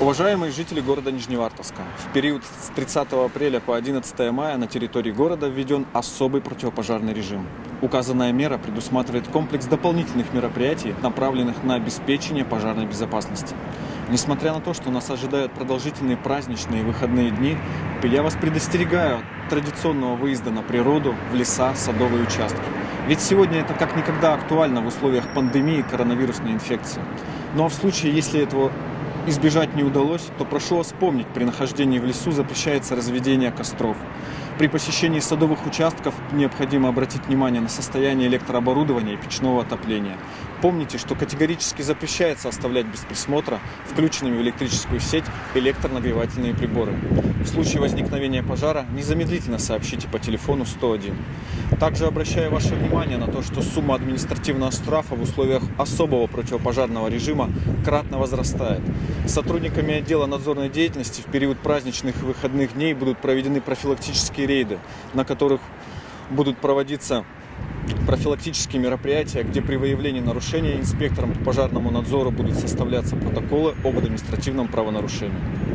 Уважаемые жители города Нижневартовска, в период с 30 апреля по 11 мая на территории города введен особый противопожарный режим. Указанная мера предусматривает комплекс дополнительных мероприятий, направленных на обеспечение пожарной безопасности. Несмотря на то, что нас ожидают продолжительные праздничные выходные дни, я вас предостерегаю от традиционного выезда на природу, в леса, садовые участки. Ведь сегодня это как никогда актуально в условиях пандемии коронавирусной инфекции. Ну а в случае, если этого избежать не удалось, то прошу вас помнить, при нахождении в лесу запрещается разведение костров. При посещении садовых участков необходимо обратить внимание на состояние электрооборудования и печного отопления. Помните, что категорически запрещается оставлять без присмотра включенными в электрическую сеть электронагревательные приборы. В случае возникновения пожара незамедлительно сообщите по телефону 101. Также обращаю ваше внимание на то, что сумма административного штрафа в условиях особого противопожарного режима кратно возрастает. Сотрудниками отдела надзорной деятельности в период праздничных и выходных дней будут проведены профилактические рейды, на которых будут проводиться профилактические мероприятия, где при выявлении нарушения инспекторам по пожарному надзору будут составляться протоколы об административном правонарушении.